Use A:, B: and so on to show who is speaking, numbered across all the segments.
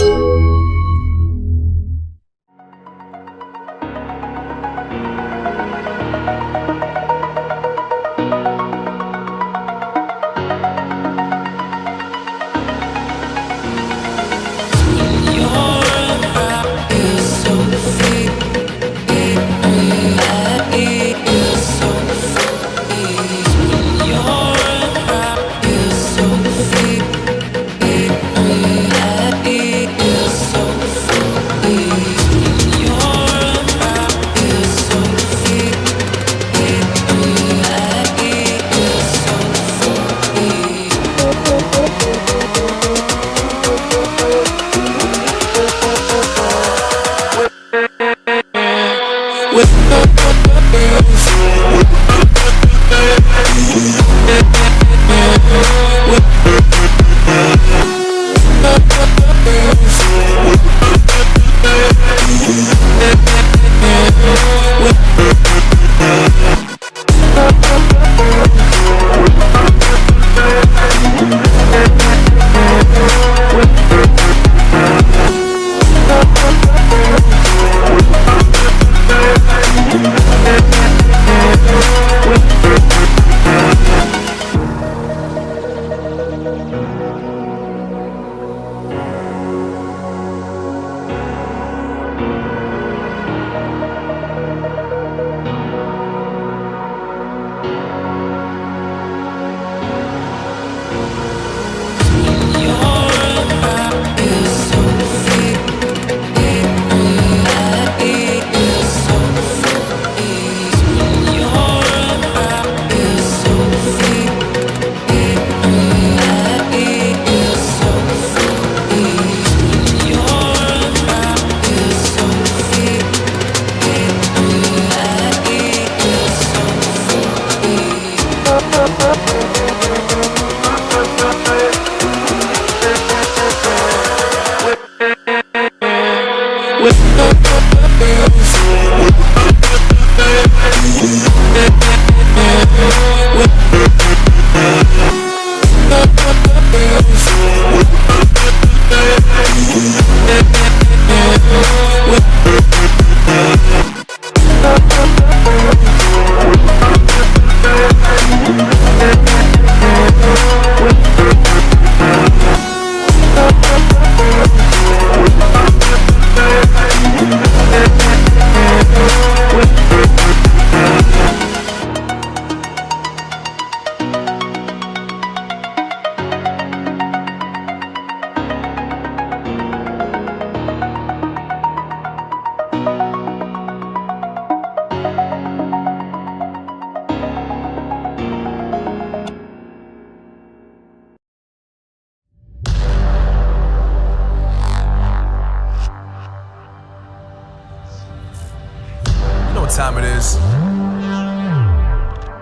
A: you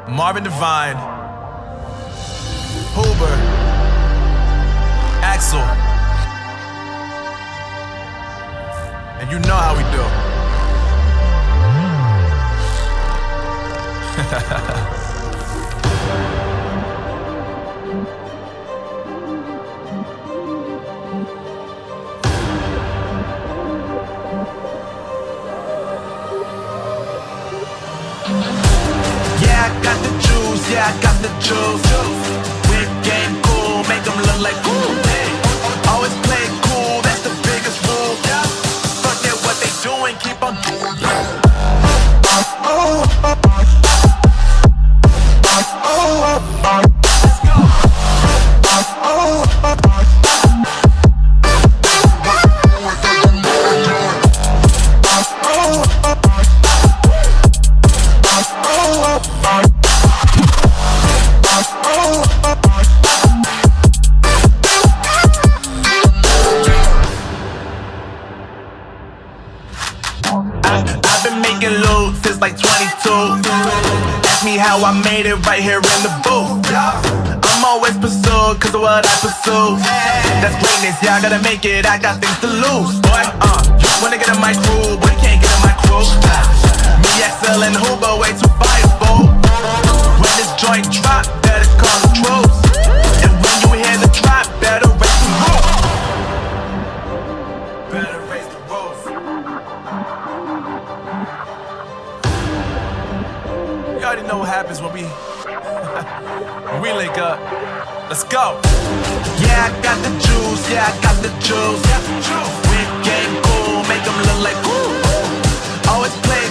B: Marvin Devine, Huber, Axel. And you know how we do. yeah, I got the juice. Whip game cool, make them look like cool. Always play cool, that's the biggest rule. Fuck it, what they doing, keep on how I made it right here in the booth. I'm always pursued cause of what I pursue. That's greatness, yeah, I gotta make it, I got things to lose. Boy, uh, wanna get in my crew, happens when we we link up. Let's go. Yeah, I got the juice. Yeah, I got the juice. Got juice. We game cool, make them look like cool. Always play.